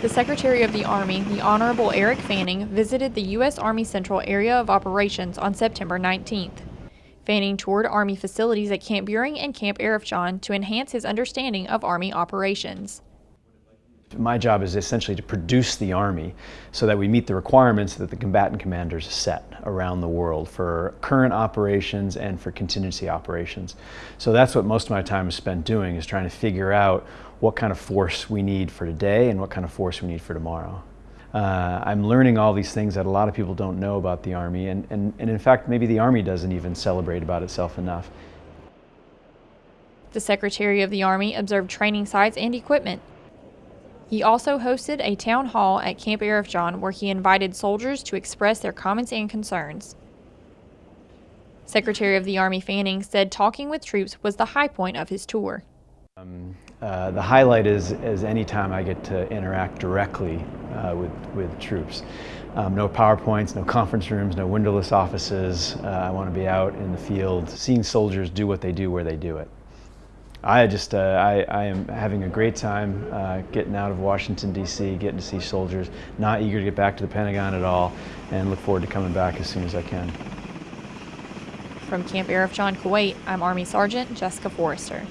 The Secretary of the Army, the Honorable Eric Fanning, visited the U.S. Army Central Area of Operations on September 19th. Fanning toured Army facilities at Camp Buehring and Camp Arifjan to enhance his understanding of Army operations. My job is essentially to produce the Army so that we meet the requirements that the combatant commanders set around the world for current operations and for contingency operations. So that's what most of my time is spent doing, is trying to figure out what kind of force we need for today and what kind of force we need for tomorrow. Uh, I'm learning all these things that a lot of people don't know about the Army, and, and, and in fact, maybe the Army doesn't even celebrate about itself enough. The Secretary of the Army observed training sites and equipment, he also hosted a town hall at Camp Arifjan where he invited soldiers to express their comments and concerns. Secretary of the Army Fanning said talking with troops was the high point of his tour. Um, uh, the highlight is, is any time I get to interact directly uh, with, with troops. Um, no PowerPoints, no conference rooms, no windowless offices. Uh, I want to be out in the field, seeing soldiers do what they do where they do it. I just, uh, I, I, am having a great time uh, getting out of Washington, D.C., getting to see soldiers, not eager to get back to the Pentagon at all, and look forward to coming back as soon as I can. From Camp Arifjan, Kuwait, I'm Army Sergeant Jessica Forrester.